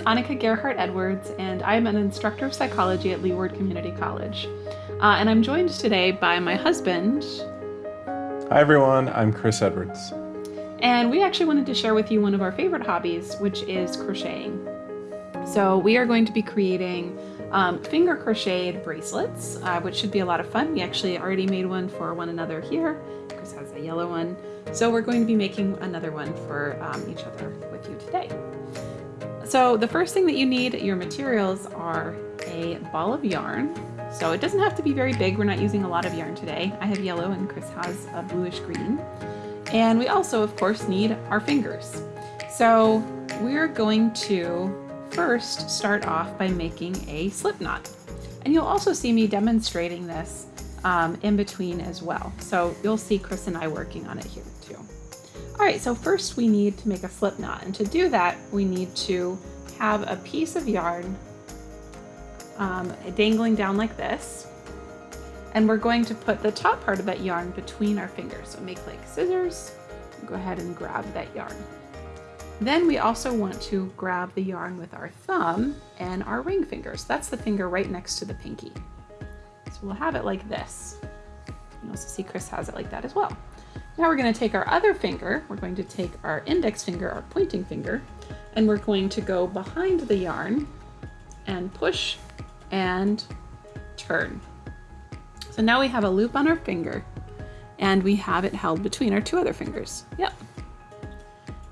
is Annika Gerhardt Edwards, and I'm an instructor of psychology at Leeward Community College. Uh, and I'm joined today by my husband. Hi, everyone. I'm Chris Edwards. And we actually wanted to share with you one of our favorite hobbies, which is crocheting. So, we are going to be creating um, finger crocheted bracelets, uh, which should be a lot of fun. We actually already made one for one another here. Chris has a yellow one. So, we're going to be making another one for um, each other with you today. So the first thing that you need, your materials are a ball of yarn. So it doesn't have to be very big. We're not using a lot of yarn today. I have yellow and Chris has a bluish green. And we also, of course, need our fingers. So we're going to first start off by making a slip knot. And you'll also see me demonstrating this um, in between as well. So you'll see Chris and I working on it here too. Right, so first we need to make a slip knot. And to do that, we need to have a piece of yarn um, dangling down like this. And we're going to put the top part of that yarn between our fingers. So make like scissors, go ahead and grab that yarn. Then we also want to grab the yarn with our thumb and our ring fingers. That's the finger right next to the pinky. So we'll have it like this. You also see Chris has it like that as well. Now we're going to take our other finger, we're going to take our index finger, our pointing finger, and we're going to go behind the yarn and push and turn. So now we have a loop on our finger and we have it held between our two other fingers. Yep.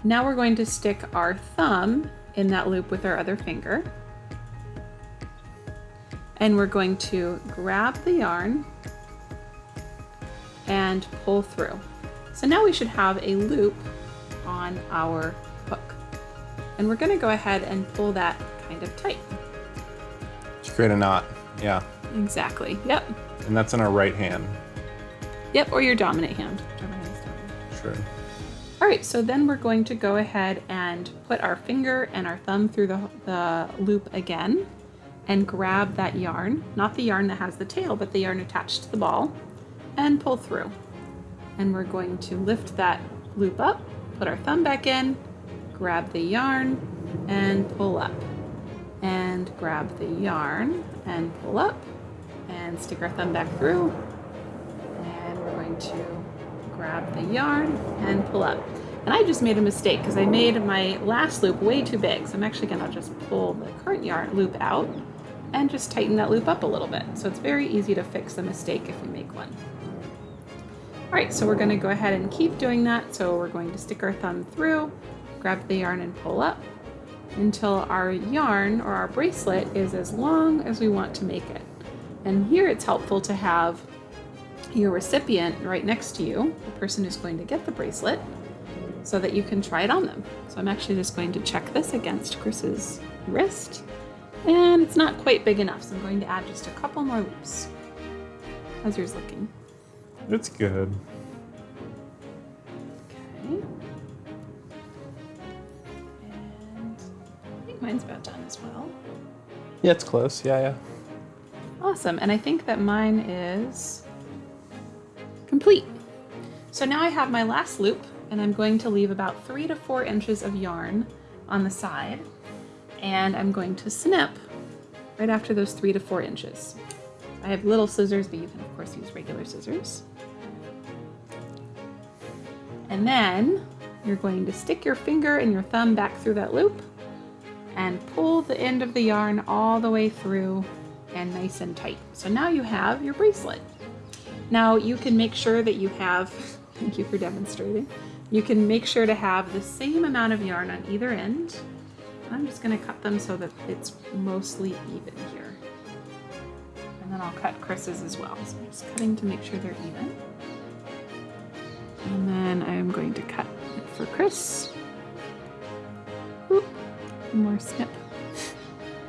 Now we're going to stick our thumb in that loop with our other finger. And we're going to grab the yarn and pull through. So now we should have a loop on our hook. And we're gonna go ahead and pull that kind of tight. To create a knot, yeah. Exactly, yep. And that's in our right hand. Yep, or your dominant hand. Sure. All right, so then we're going to go ahead and put our finger and our thumb through the, the loop again and grab that yarn, not the yarn that has the tail, but the yarn attached to the ball, and pull through and we're going to lift that loop up, put our thumb back in, grab the yarn and pull up and grab the yarn and pull up and stick our thumb back through and we're going to grab the yarn and pull up. And I just made a mistake because I made my last loop way too big. So I'm actually gonna just pull the current yarn loop out and just tighten that loop up a little bit. So it's very easy to fix a mistake if we make one. All right, so we're gonna go ahead and keep doing that. So we're going to stick our thumb through, grab the yarn and pull up until our yarn or our bracelet is as long as we want to make it. And here it's helpful to have your recipient right next to you, the person who's going to get the bracelet, so that you can try it on them. So I'm actually just going to check this against Chris's wrist, and it's not quite big enough, so I'm going to add just a couple more loops. How's yours looking? It's good. Okay. And I think mine's about done as well. Yeah, it's close. Yeah, yeah. Awesome. And I think that mine is complete. So now I have my last loop and I'm going to leave about three to four inches of yarn on the side and I'm going to snip right after those three to four inches. I have little scissors, but you can of course use regular scissors. And then you're going to stick your finger and your thumb back through that loop and pull the end of the yarn all the way through and nice and tight. So now you have your bracelet. Now you can make sure that you have, thank you for demonstrating, you can make sure to have the same amount of yarn on either end. I'm just gonna cut them so that it's mostly even here. And then I'll cut Chris's as well. So I'm just cutting to make sure they're even. And then I'm going to cut for Chris. Oop, more snip.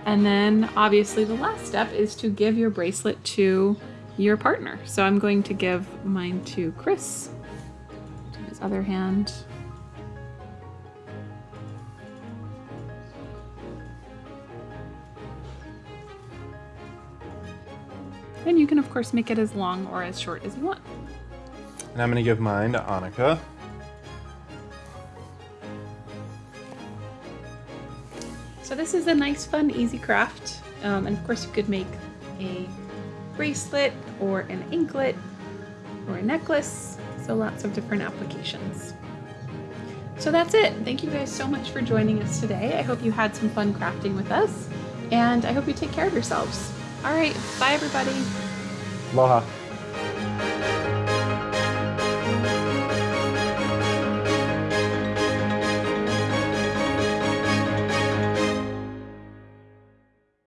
And then obviously the last step is to give your bracelet to your partner. So I'm going to give mine to Chris, to his other hand. And you can of course make it as long or as short as you want. And I'm going to give mine to Annika. So this is a nice, fun, easy craft. Um, and of course you could make a bracelet or an anklet or a necklace. So lots of different applications. So that's it. Thank you guys so much for joining us today. I hope you had some fun crafting with us and I hope you take care of yourselves. All right, bye everybody. Aloha.